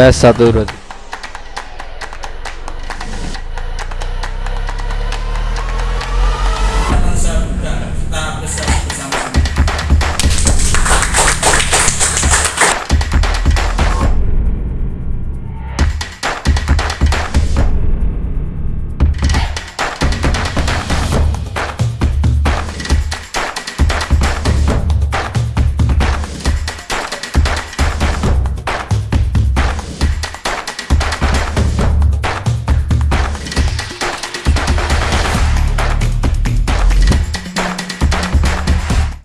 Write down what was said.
पैसा दूर